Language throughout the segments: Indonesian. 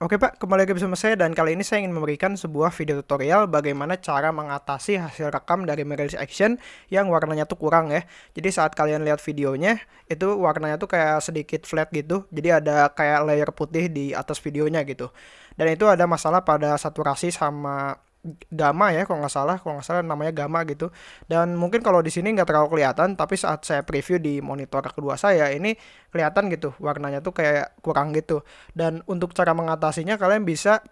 Oke Pak, kembali lagi bersama saya dan kali ini saya ingin memberikan sebuah video tutorial bagaimana cara mengatasi hasil rekam dari Mirrorless Action yang warnanya tuh kurang ya. Jadi saat kalian lihat videonya, itu warnanya tuh kayak sedikit flat gitu. Jadi ada kayak layer putih di atas videonya gitu. Dan itu ada masalah pada saturasi sama gamma ya kalau nggak salah kalau nggak salah namanya gamma gitu. Dan mungkin kalau di sini nggak terlalu kelihatan tapi saat saya preview di monitor kedua saya ini kelihatan gitu warnanya tuh kayak kurang gitu. Dan untuk cara mengatasinya kalian bisa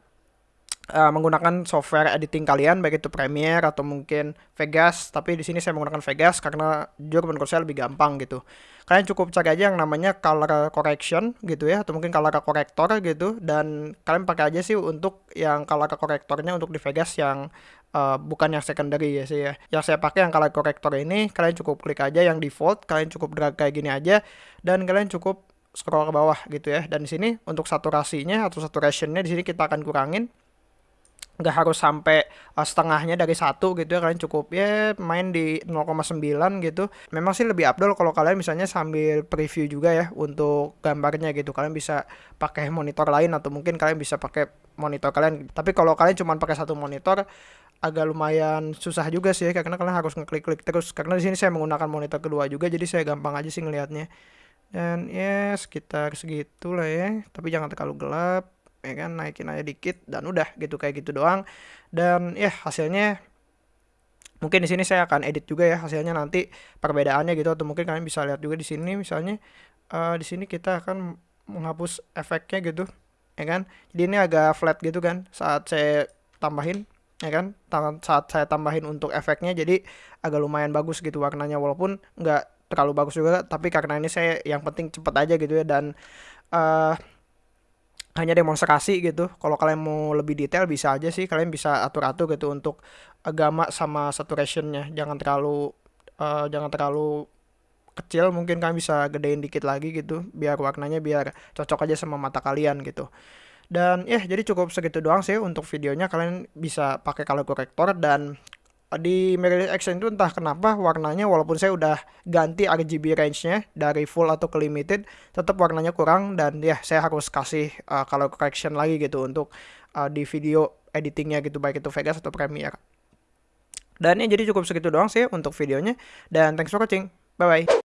uh, menggunakan software editing kalian baik itu Premiere atau mungkin Vegas. Tapi di sini saya menggunakan Vegas karena jujur menurut saya lebih gampang gitu. Kalian cukup cari aja yang namanya color correction gitu ya atau mungkin color corrector gitu. Dan kalian pakai aja sih untuk yang color correctornya untuk di Vegas yang uh, bukan yang secondary ya sih ya. Yang saya pakai yang color corrector ini kalian cukup klik aja yang default kalian cukup drag kayak gini aja dan kalian cukup scroll ke bawah gitu ya. Dan di sini untuk saturasinya atau saturationnya di sini kita akan kurangin nggak harus sampai uh, setengahnya dari satu gitu ya kalian cukup ya main di 0,9 gitu. Memang sih lebih abdul kalau kalian misalnya sambil preview juga ya untuk gambarnya gitu. Kalian bisa pakai monitor lain atau mungkin kalian bisa pakai monitor kalian. Tapi kalau kalian cuma pakai satu monitor agak lumayan susah juga sih ya karena kalian harus ngeklik-klik terus. Karena di sini saya menggunakan monitor kedua juga jadi saya gampang aja sih ngelihatnya. Dan ya sekitar segitu lah ya. Tapi jangan terlalu gelap ya kan naikin aja dikit dan udah gitu kayak gitu doang. Dan ya hasilnya mungkin di sini saya akan edit juga ya hasilnya nanti perbedaannya gitu atau mungkin kalian bisa lihat juga di sini misalnya uh, di sini kita akan menghapus efeknya gitu ya kan. Jadi ini agak flat gitu kan saat saya tambahin ya kan saat saya tambahin untuk efeknya jadi agak lumayan bagus gitu warnanya walaupun nggak terlalu bagus juga tapi karena ini saya yang penting cepet aja gitu ya dan uh, hanya demonstrasi gitu. Kalau kalian mau lebih detail bisa aja sih. Kalian bisa atur-atur gitu untuk agama sama saturationnya. Jangan terlalu uh, jangan terlalu kecil. Mungkin kalian bisa gedein dikit lagi gitu. Biar warnanya biar cocok aja sama mata kalian gitu. Dan ya jadi cukup segitu doang sih untuk videonya. Kalian bisa pakai color corrector dan di Mirror Action itu entah kenapa warnanya walaupun saya udah ganti RGB range-nya dari full atau ke limited tetap warnanya kurang dan ya saya harus kasih uh, color correction lagi gitu untuk uh, di video editingnya gitu baik itu Vegas atau Premiere. Dan ya jadi cukup segitu doang sih untuk videonya dan thanks for watching. Bye bye.